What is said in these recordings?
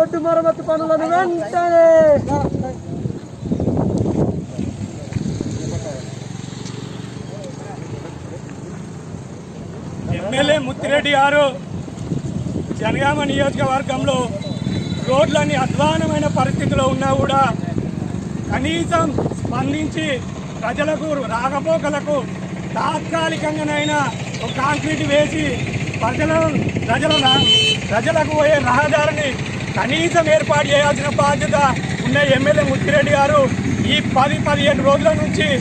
Road మరమ్మతు పనులను వెంటనే. ఎమ్మెల్యే ముత్తిరెడ్డి గారు జనగామ నియోజకవర్గంలో రోడ్లన్నీ అధ్వానమైన పరిస్థితిలో ఉన్నా కూడా కనీసం స్పందించి ప్రజలకు రాకపోకలకు తాత్కాలికంగానైనా ఒక కాంక్రీట్ వేసి ప్రజల ప్రజల ప్రజలకు పోయే రహదారిని కనీసం ఏర్పాటు చేయాల్సిన బాధ్యత ఉన్న ఎమ్మెల్యే ముత్తిరెడ్డి గారు ఈ పది పదిహేను రోజుల నుంచి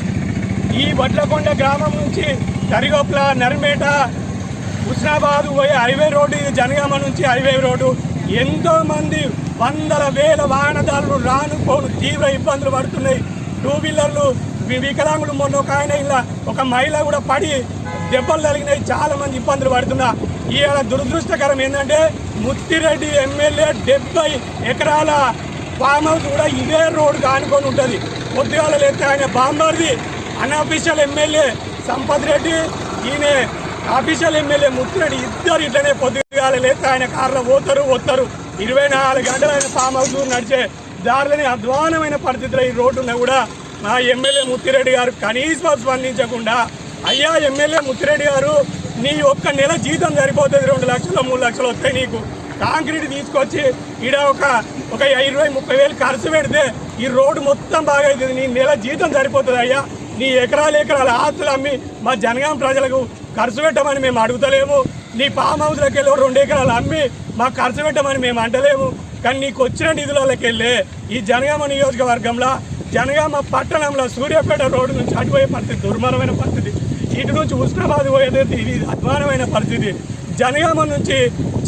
ఈ వడ్లకొండ గ్రామం నుంచి తరిగొప్ల నర్మేట హుస్నాబాద్ పోయే హైవే రోడ్డు ఇది జనగామ నుంచి హైవే రోడ్డు. ఎంతోమంది వందల వేల వాహనదారులు రాను పోను తీవ్ర ఇబ్బందులు పడుతున్నాయి. టూ వీలర్లు వి- వికలాంగులు మొన్న ఒక ఆయన ఇలా ఒక మహిళ కూడా పడి దెబ్బలు తగిలినాయి. చాలా మంది ఇబ్బందులు పడుతున్నా. ఇవాళ దురదృష్టకరం ఏంటంటే ముత్తిరెడ్డి ఎమ్మెల్యే డెబ్బై ఎకరాల ఫామ్ హౌస్ కూడా ఇదే రోడ్డు కానుకొని ఉంటుంది. పొద్దుగాల లేస్తే ఆయన బాంబర్ది. అన్అఫీషియల్ ఎమ్మెల్యే సంపత్ రెడ్డి ఈయన అఫీషియల్ ఎమ్మెల్యే ముత్తిరెడ్డి ఇద్దరు ఇట్లనే పొద్దుగాల లేస్తే ఆయన కార్లో పోతారు వస్తారు ఇరవై నాలుగు గంటలు ఆయన ఫామ్ హౌస్ నడిచే దారిలోని అధ్వానమైన పరిస్థితిలో ఈ రోడ్డున కూడా మా ఎమ్మెల్యే ముత్తిరెడ్డి గారు కనీసం స్పందించకుండా అయ్యా ఎమ్మెల్యే ముత్తిరెడ్డి గారు నీ ఒక్క నెల జీతం సరిపోతుంది రెండు లక్షలు మూడు లక్షలు వస్తాయి నీకు. కాంక్రీట్ తీసుకొచ్చి ఈడ ఒక ఒక ఇరవై ముప్పై వేలు ఖర్చు పెడితే ఈ రోడ్డు మొత్తం బాగా అవుతుంది నీ నెల జీతం సరిపోతుంది అయ్యా. నీ ఎకరాలు ఎకరాల ఆస్తులు అమ్మి మా జనగాం ప్రజలకు ఖర్చు పెట్టమని మేము అడుగుతలేము. నీ ఫామ్ హౌస్లోకి వెళ్ళి రెండు ఎకరాలు అమ్మి మాకు ఖర్చు పెట్టమని మేము అంటలేము. కానీ నీకు వచ్చిన నిధులలోకి వెళ్ళి ఈ జనగామ నియోజకవర్గంలో జనగామ పట్టణంలో సూర్యాపేట రోడ్డు నుంచి అటుపోయే పరిస్థితి దుర్మరమైన పరిస్థితి. ఇటు నుంచి ఉస్మానాబాద్ పోయేది ఇది అధ్వానమైన పరిస్థితి. జనగామ నుంచి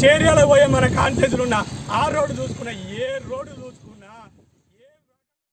చేర్యాల పోయే మన కాన్సెస్లు ఉన్న ఆ రోడ్డు చూసుకున్న ఏ రోడ్డు